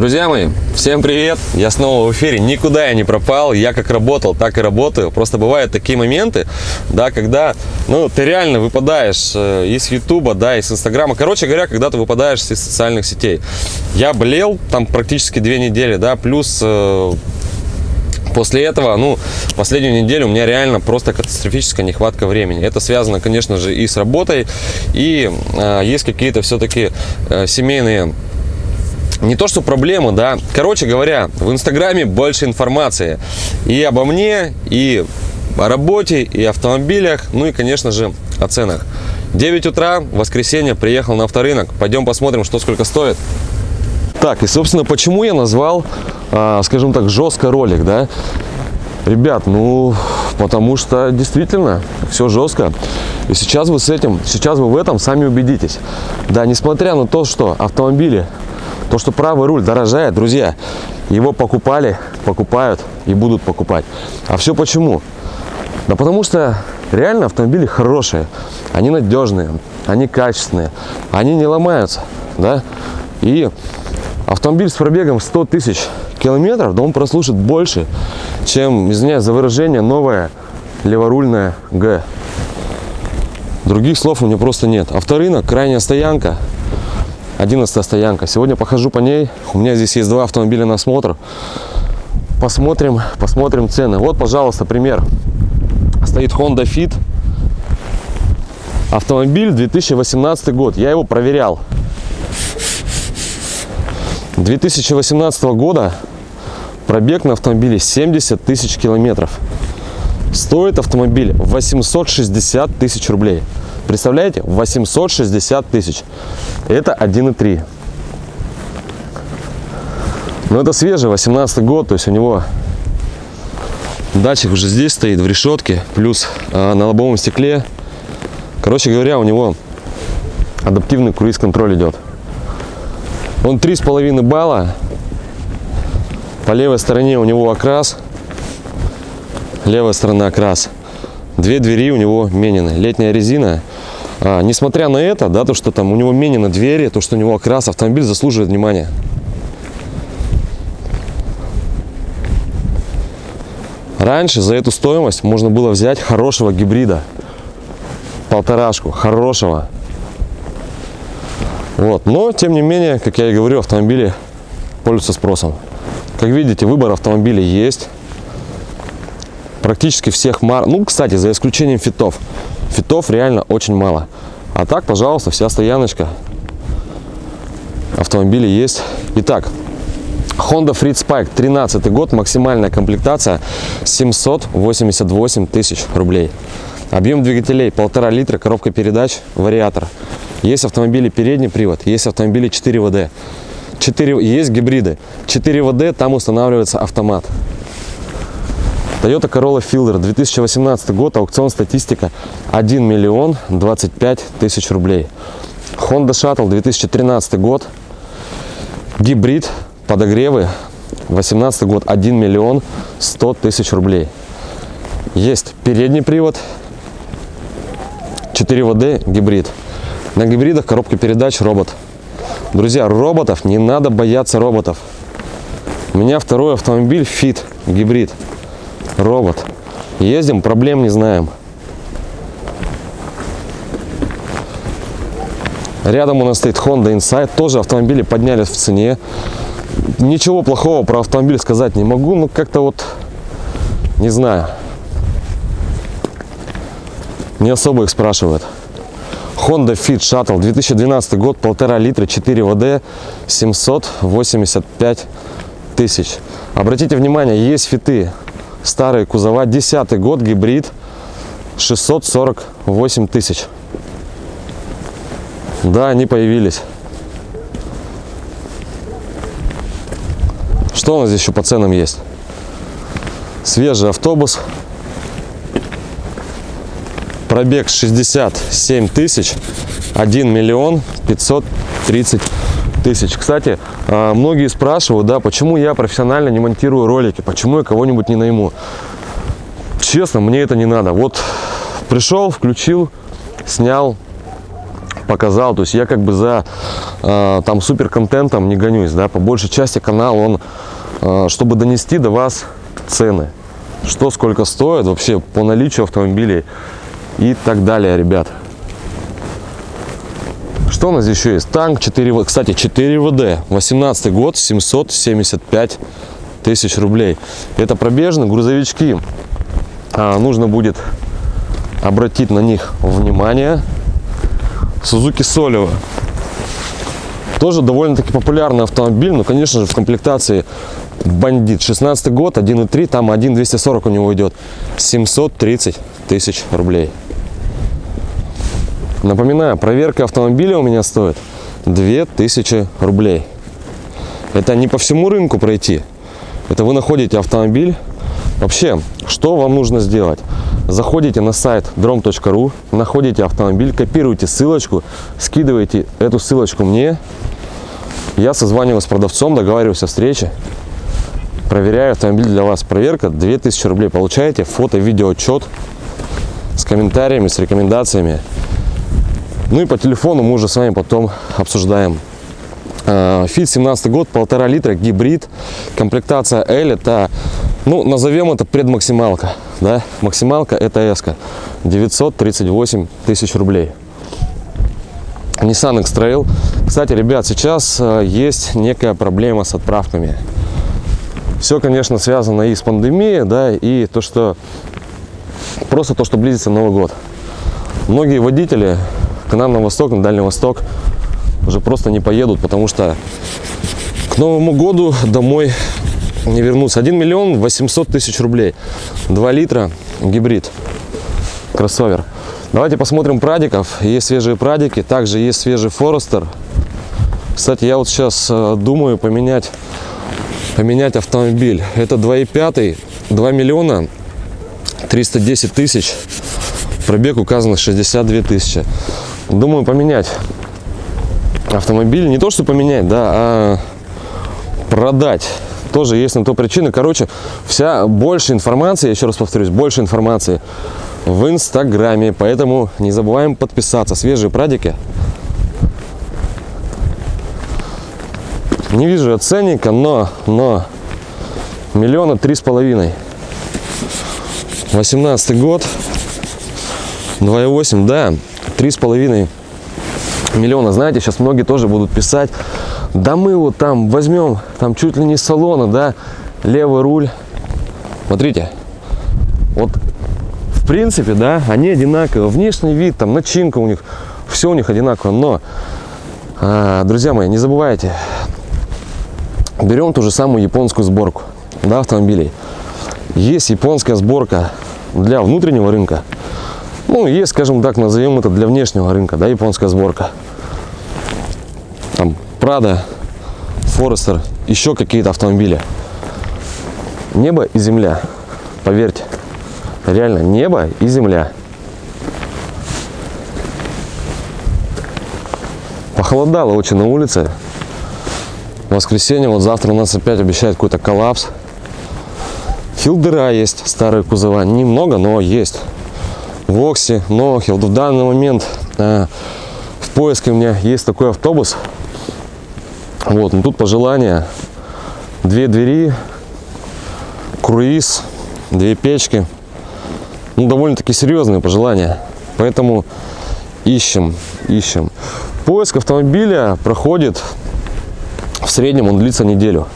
Друзья мои, всем привет! Я снова в эфире, никуда я не пропал, я как работал, так и работаю. Просто бывают такие моменты, да, когда, ну, ты реально выпадаешь э, из Ютуба, да, из Инстаграма. Короче говоря, когда ты выпадаешь из социальных сетей. Я болел там практически две недели, да, плюс э, После этого, ну, последнюю неделю у меня реально просто катастрофическая нехватка времени. Это связано, конечно же, и с работой, и э, есть какие-то все-таки э, семейные не то что проблемы, да. Короче говоря, в Инстаграме больше информации и обо мне, и о работе, и автомобилях, ну и, конечно же, о ценах. 9 утра, воскресенье, приехал на авторынок. Пойдем посмотрим, что сколько стоит. Так, и, собственно, почему я назвал, а, скажем так, жестко ролик, да? Ребят, ну, потому что действительно все жестко. И сейчас вы с этим, сейчас вы в этом сами убедитесь. Да, несмотря на то, что автомобили то, что правый руль дорожает, друзья, его покупали, покупают и будут покупать. А все почему? Да потому что реально автомобили хорошие, они надежные, они качественные, они не ломаются, да? И автомобиль с пробегом 100 тысяч километров, да он прослушает больше, чем, извиняюсь за выражение, новая леворульная Г. Других слов у меня просто нет. Авторынок, крайняя стоянка, 11 стоянка. Сегодня похожу по ней. У меня здесь есть два автомобиля на осмотр. Посмотрим, посмотрим цены. Вот, пожалуйста, пример. Стоит Honda Fit. Автомобиль 2018 год. Я его проверял. 2018 года пробег на автомобиле 70 тысяч километров. Стоит автомобиль 860 тысяч рублей. Представляете? 860 тысяч. Это 1,3. Но это свежий, 18 год, то есть у него датчик уже здесь стоит, в решетке, плюс э, на лобовом стекле. Короче говоря, у него адаптивный круиз-контроль идет. Он 3,5 балла. По левой стороне у него окрас. Левая сторона окрас. Две двери у него менены. Летняя резина а, несмотря на это, да, то, что там у него мене на двери, то, что у него окрас, автомобиль заслуживает внимания. Раньше за эту стоимость можно было взять хорошего гибрида. Полторашку, хорошего. Вот. Но, тем не менее, как я и говорю, автомобили пользуются спросом. Как видите, выбор автомобилей есть. Практически всех марок. Ну, кстати, за исключением фитов. Фитов реально очень мало. А так, пожалуйста, вся стояночка. Автомобили есть. Итак, Honda Freed Spike 13 год, максимальная комплектация 788 тысяч рублей. Объем двигателей полтора литра, коробка передач, вариатор. Есть автомобили передний привод, есть автомобили 4 ВД. 4, есть гибриды. 4 ВД, там устанавливается автомат. Toyota Corolla Fielder 2018 год, аукцион статистика 1 миллион 25 тысяч рублей. Honda Shuttle 2013 год, гибрид, подогревы, 18 год 1 миллион 100 тысяч рублей. Есть передний привод, 4 ВД, гибрид. На гибридах коробка передач робот. Друзья, роботов не надо бояться роботов. У меня второй автомобиль Fit, гибрид робот. Ездим, проблем не знаем. Рядом у нас стоит Honda Insight. Тоже автомобили поднялись в цене. Ничего плохого про автомобиль сказать не могу. Но как-то вот, не знаю. Не особо их спрашивают. Honda Fit Shuttle 2012 год, полтора литра, 4 ВД, 785 тысяч. Обратите внимание, есть фиты старые кузова, 10 год, гибрид, 648 тысяч. Да, они появились. Что у нас здесь еще по ценам есть? Свежий автобус. Пробег 67 тысяч. 1 миллион 530 тысяч. Кстати, а, многие спрашивают, да, почему я профессионально не монтирую ролики, почему я кого-нибудь не найму. Честно, мне это не надо. Вот пришел, включил, снял, показал. То есть я как бы за э, там супер контентом не гонюсь, да, по большей части канал он, э, чтобы донести до вас цены, что сколько стоит вообще по наличию автомобилей и так далее, ребят. Что у нас еще есть? Танк 4, кстати, 4 ВД, 18 год, 775 тысяч рублей. Это пробежные грузовички. А, нужно будет обратить на них внимание. Suzuki Solivo. Тоже довольно-таки популярный автомобиль, но, конечно же, в комплектации бандит. 16 год, 1.3, там 1.240 у него идет. 730 тысяч рублей. Напоминаю, проверка автомобиля у меня стоит 2000 рублей. Это не по всему рынку пройти. Это вы находите автомобиль. Вообще, что вам нужно сделать? Заходите на сайт drom.ru, находите автомобиль, копируете ссылочку, скидываете эту ссылочку мне. Я созваниваюсь с продавцом, договариваюсь о встрече. Проверяю автомобиль для вас. Проверка 2000 рублей. Получаете фото-видео отчет с комментариями, с рекомендациями. Ну и по телефону мы уже с вами потом обсуждаем. Фит 17 год, полтора литра, гибрид, комплектация L, это, ну, назовем это предмаксималка, да, максималка это S, 938 тысяч рублей. Nissan X-Trail. Кстати, ребят, сейчас э, есть некая проблема с отправками. Все, конечно, связано и с пандемией, да, и то, что просто то, что близится Новый год. Многие водители к нам на восток, на Дальний Восток уже просто не поедут, потому что к Новому году домой не вернутся. 1 миллион 800 тысяч рублей. 2 литра гибрид. Кроссовер. Давайте посмотрим прадиков. Есть свежие прадики, также есть свежий Форестер. Кстати, я вот сейчас э, думаю поменять, поменять автомобиль. Это 2,5, 2 миллиона 310 тысяч. Пробег указано 62 тысячи. Думаю поменять автомобиль. Не то, что поменять, да, а продать. Тоже есть на то причины. Короче, вся больше информации, еще раз повторюсь, больше информации в Инстаграме. Поэтому не забываем подписаться. Свежие прадики. Не вижу ценника, но, но миллиона три с половиной. 18 год. 2,8, да три с половиной миллиона. Знаете, сейчас многие тоже будут писать, да мы вот там возьмем, там чуть ли не салона, да, левый руль. Смотрите, вот в принципе, да, они одинаковые. Внешний вид, там начинка у них, все у них одинаково. Но, а, друзья мои, не забывайте, берем ту же самую японскую сборку, да, автомобилей. Есть японская сборка для внутреннего рынка, ну, есть, скажем так, назовем это для внешнего рынка, да, японская сборка. Там Prada, Forester, еще какие-то автомобили. Небо и земля, поверьте. Реально, небо и земля. Похолодало очень на улице. В воскресенье, вот завтра у нас опять обещают какой-то коллапс. Филдера есть, старые кузова. Немного, но есть. Вокси, Нохил. В данный момент э, в поиске у меня есть такой автобус. Вот, ну тут пожелания. Две двери, круиз, две печки. Ну, довольно-таки серьезные пожелания. Поэтому ищем, ищем. Поиск автомобиля проходит в среднем, он длится неделю.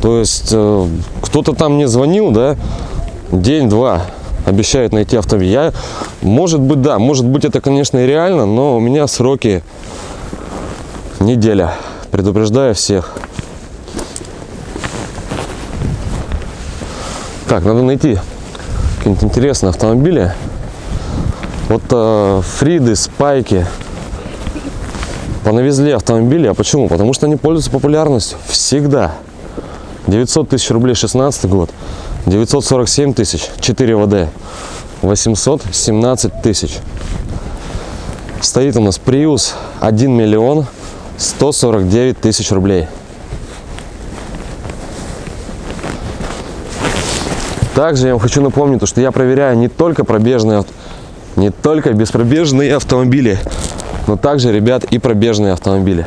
То есть э, кто-то там мне звонил, да, день-два обещают найти автомобиль. Я, может быть, да, может быть, это, конечно, и реально, но у меня сроки неделя. Предупреждаю всех. Так, надо найти какие-нибудь интересные автомобили. Вот э, Фриды, Спайки понавезли автомобили. А почему? Потому что они пользуются популярностью всегда. 900 тысяч рублей 16 год. 947 тысяч, 4 ВД, 817 тысяч. Стоит у нас Prius 1 миллион 149 тысяч рублей. Также я вам хочу напомнить, что я проверяю не только пробежные, не только беспробежные автомобили, но также, ребят, и пробежные автомобили.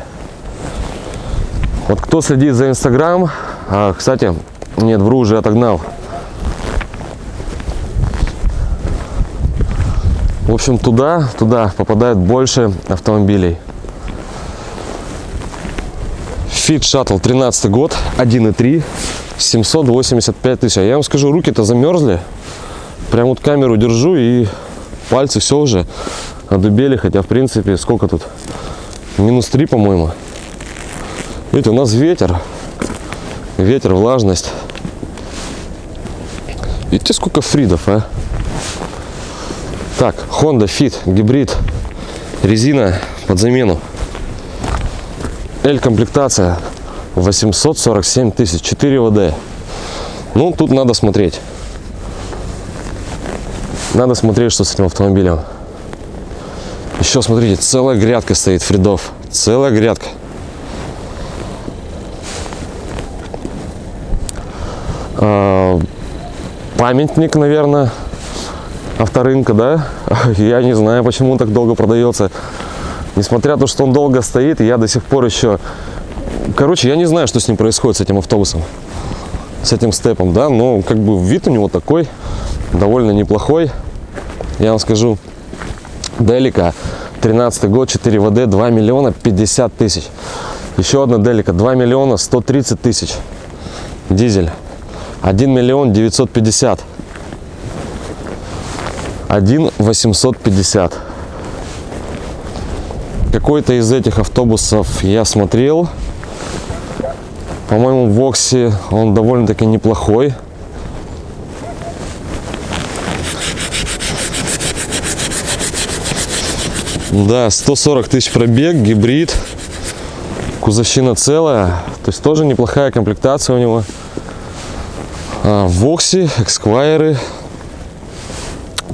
Вот кто следит за Инстаграм, а, кстати, нет, вру, уже отогнал. В общем, туда, туда попадает больше автомобилей. Fit Shuttle 13 год, 1.3, 785 тысяч. А я вам скажу, руки-то замерзли. Прям вот камеру держу и пальцы все уже одубели. Хотя, в принципе, сколько тут? Минус 3, по-моему. Видите, у нас ветер. Ветер, влажность. Видите, сколько фридов, а? Так, Honda Fit, гибрид, резина под замену. L-комплектация 847 тысяч, 4 ВД. Ну, тут надо смотреть. Надо смотреть, что с этим автомобилем. Еще, смотрите, целая грядка стоит фридов. Целая грядка. А, памятник, наверное, авторынка, да? Я не знаю, почему он так долго продается. Несмотря на то, что он долго стоит, я до сих пор еще... Короче, я не знаю, что с ним происходит, с этим автобусом. С этим степом, да? Но как бы вид у него такой, довольно неплохой. Я вам скажу, Делика, 13 год, 4 ВД, 2 миллиона 50 тысяч. Еще одна Делика, 2 миллиона 130 тысяч. Дизель. 1 миллион 950. 1 850. Какой-то из этих автобусов я смотрел. По-моему, в Оксе он довольно-таки неплохой. Да, 140 тысяч пробег, гибрид. Кузовщина целая. То есть тоже неплохая комплектация у него. А, Вокси, эксквайры,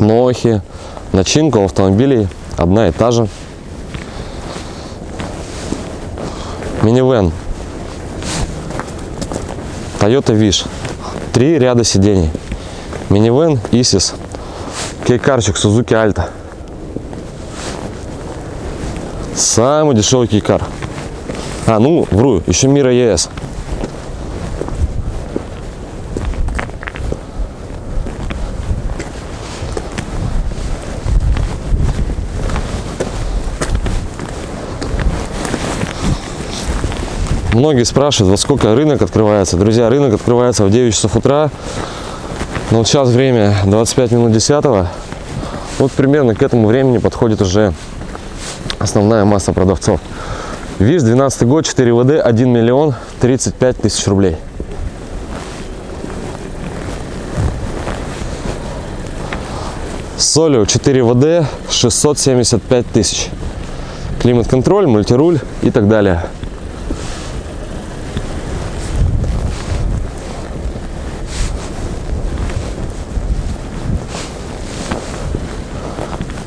Нохи. Начинка у автомобилей одна и та же. Минивэн. Toyota Wish. Три ряда сидений. Минивэн, Исис. Кейкарчик Suzuki Alta. Самый дешевый кейкар. А, ну, вру, еще Мира ЕС. Многие спрашивают, во сколько рынок открывается. Друзья, рынок открывается в 9 часов утра. Но вот сейчас время 25 минут 10. Вот примерно к этому времени подходит уже основная масса продавцов. ВИЗ 12 год, 4 ВД, 1 миллион 35 тысяч рублей. Солио 4 ВД, 675 тысяч. Климат-контроль, мультируль и так далее.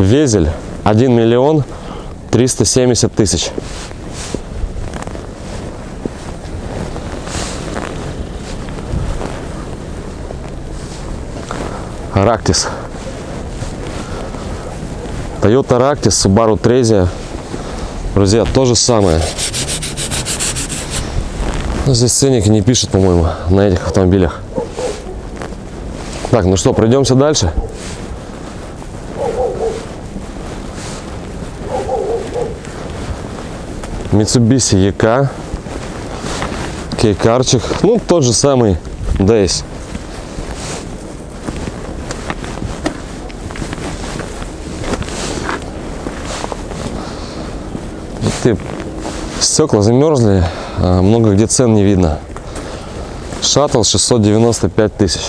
Везель 1 миллион 370 тысяч. Рактис. Toyota Ractis, Subaru Trezia. Друзья, то же самое. Но здесь ценники не пишут, по-моему, на этих автомобилях. Так, ну что, пройдемся дальше. Mitsubishi EK, кейкарчик, ну тот же самый Days. Ты стекла замерзли, а много где цен не видно. Шаттл 695 тысяч.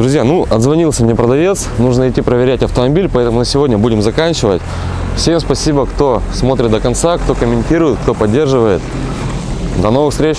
Друзья, ну, отзвонился мне продавец, нужно идти проверять автомобиль, поэтому на сегодня будем заканчивать. Всем спасибо, кто смотрит до конца, кто комментирует, кто поддерживает. До новых встреч!